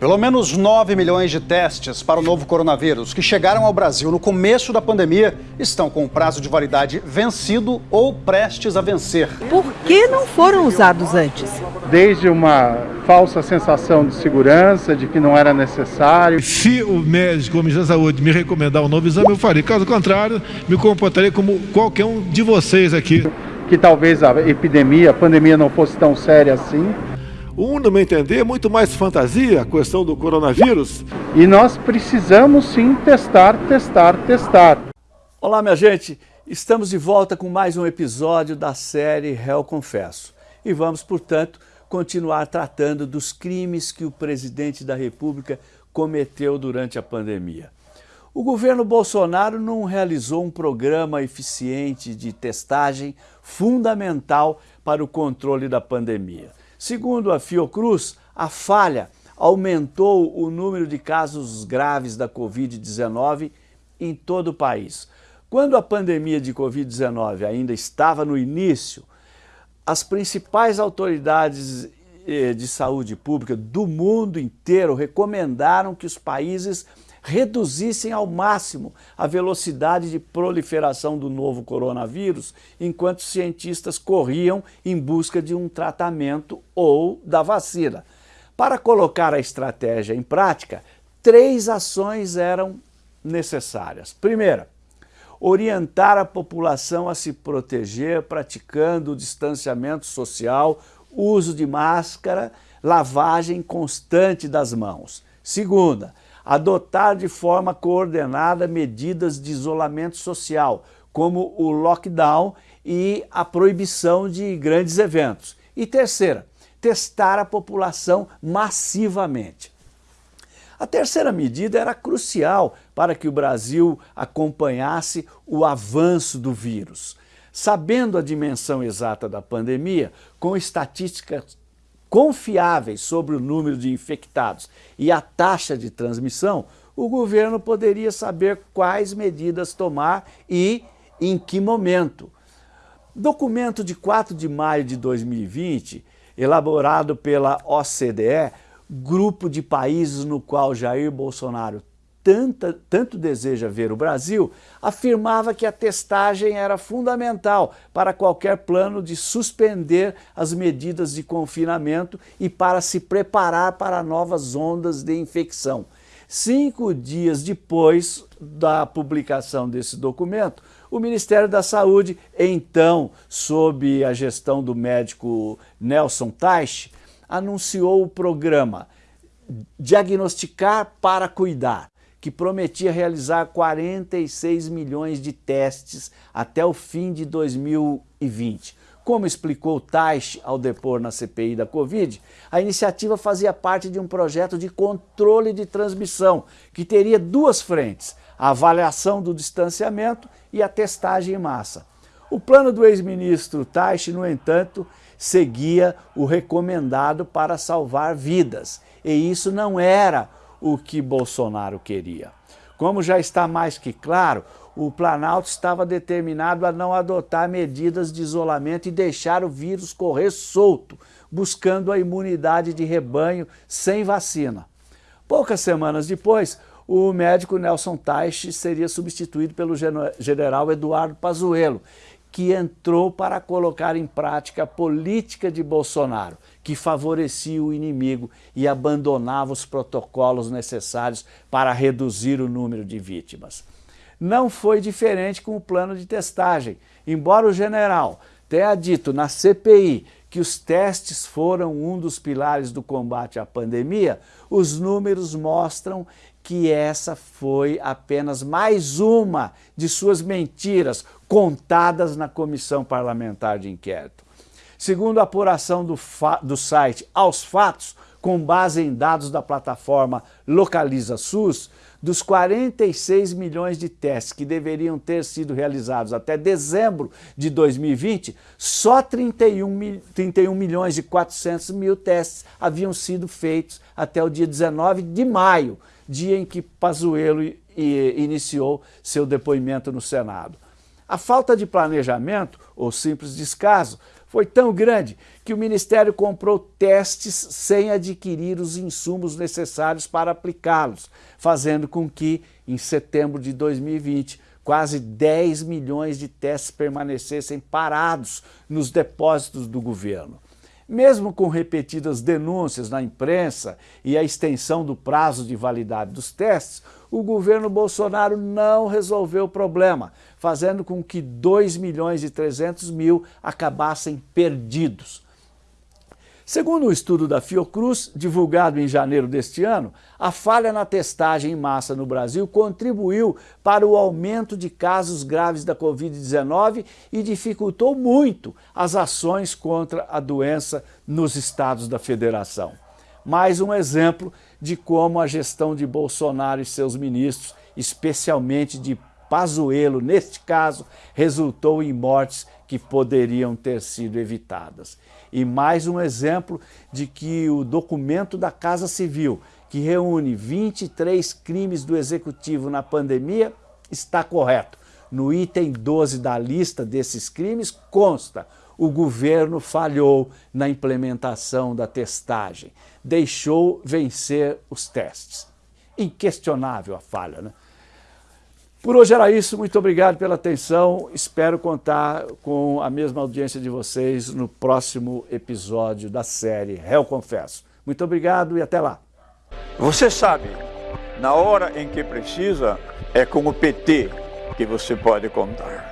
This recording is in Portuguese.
Pelo menos 9 milhões de testes para o novo coronavírus que chegaram ao Brasil no começo da pandemia estão com o prazo de validade vencido ou prestes a vencer. Por que não foram usados antes? Desde uma falsa sensação de segurança, de que não era necessário. Se o médico ou o Ministério da Saúde me recomendar um novo exame, eu farei. Caso contrário, me comportarei como qualquer um de vocês aqui. Que talvez a epidemia, a pandemia não fosse tão séria assim. Um, no meu entender, é muito mais fantasia a questão do coronavírus. E nós precisamos sim testar, testar, testar. Olá, minha gente. Estamos de volta com mais um episódio da série Réu Confesso. E vamos, portanto, continuar tratando dos crimes que o presidente da República cometeu durante a pandemia. O governo Bolsonaro não realizou um programa eficiente de testagem fundamental para o controle da pandemia. Segundo a Fiocruz, a falha aumentou o número de casos graves da Covid-19 em todo o país. Quando a pandemia de Covid-19 ainda estava no início, as principais autoridades eh, de saúde pública do mundo inteiro recomendaram que os países reduzissem ao máximo a velocidade de proliferação do novo coronavírus, enquanto cientistas corriam em busca de um tratamento ou da vacina. Para colocar a estratégia em prática, três ações eram necessárias. Primeira, orientar a população a se proteger praticando o distanciamento social, uso de máscara, lavagem constante das mãos. Segunda, adotar de forma coordenada medidas de isolamento social, como o lockdown e a proibição de grandes eventos. E terceira, testar a população massivamente. A terceira medida era crucial para que o Brasil acompanhasse o avanço do vírus. Sabendo a dimensão exata da pandemia, com estatísticas confiáveis sobre o número de infectados e a taxa de transmissão, o governo poderia saber quais medidas tomar e em que momento. Documento de 4 de maio de 2020, elaborado pela OCDE, grupo de países no qual Jair Bolsonaro tanta, tanto deseja ver o Brasil, afirmava que a testagem era fundamental para qualquer plano de suspender as medidas de confinamento e para se preparar para novas ondas de infecção. Cinco dias depois da publicação desse documento, o Ministério da Saúde, então sob a gestão do médico Nelson Teich, anunciou o programa Diagnosticar para Cuidar, que prometia realizar 46 milhões de testes até o fim de 2020. Como explicou Taish ao depor na CPI da Covid, a iniciativa fazia parte de um projeto de controle de transmissão, que teria duas frentes, a avaliação do distanciamento e a testagem em massa. O plano do ex-ministro Taish, no entanto, seguia o recomendado para salvar vidas, e isso não era o que Bolsonaro queria. Como já está mais que claro, o Planalto estava determinado a não adotar medidas de isolamento e deixar o vírus correr solto, buscando a imunidade de rebanho sem vacina. Poucas semanas depois, o médico Nelson Teich seria substituído pelo general Eduardo Pazuello, que entrou para colocar em prática a política de Bolsonaro, que favorecia o inimigo e abandonava os protocolos necessários para reduzir o número de vítimas. Não foi diferente com o plano de testagem. Embora o general tenha dito na CPI que os testes foram um dos pilares do combate à pandemia, os números mostram que essa foi apenas mais uma de suas mentiras contadas na Comissão Parlamentar de Inquérito. Segundo a apuração do, do site Aos Fatos, com base em dados da plataforma Localiza SUS, dos 46 milhões de testes que deveriam ter sido realizados até dezembro de 2020, só 31, 31 milhões e 400 mil testes haviam sido feitos até o dia 19 de maio, dia em que Pazuello iniciou seu depoimento no Senado. A falta de planejamento, ou simples descaso, foi tão grande que o Ministério comprou testes sem adquirir os insumos necessários para aplicá-los, fazendo com que, em setembro de 2020, quase 10 milhões de testes permanecessem parados nos depósitos do governo. Mesmo com repetidas denúncias na imprensa e a extensão do prazo de validade dos testes, o governo Bolsonaro não resolveu o problema, fazendo com que 2 milhões e 300 mil acabassem perdidos. Segundo um estudo da Fiocruz, divulgado em janeiro deste ano, a falha na testagem em massa no Brasil contribuiu para o aumento de casos graves da Covid-19 e dificultou muito as ações contra a doença nos estados da federação. Mais um exemplo de como a gestão de Bolsonaro e seus ministros, especialmente de Pazuello, neste caso, resultou em mortes que poderiam ter sido evitadas. E mais um exemplo de que o documento da Casa Civil, que reúne 23 crimes do Executivo na pandemia, está correto. No item 12 da lista desses crimes consta o governo falhou na implementação da testagem, deixou vencer os testes. Inquestionável a falha, né? Por hoje era isso, muito obrigado pela atenção, espero contar com a mesma audiência de vocês no próximo episódio da série Réu Confesso. Muito obrigado e até lá. Você sabe, na hora em que precisa, é com o PT que você pode contar.